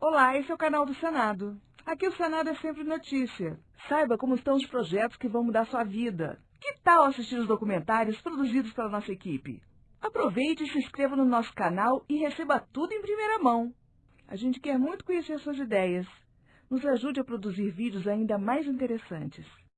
Olá, esse é o canal do Senado. Aqui o Senado é sempre notícia. Saiba como estão os projetos que vão mudar sua vida. Que tal assistir os documentários produzidos pela nossa equipe? Aproveite e se inscreva no nosso canal e receba tudo em primeira mão. A gente quer muito conhecer suas ideias. Nos ajude a produzir vídeos ainda mais interessantes.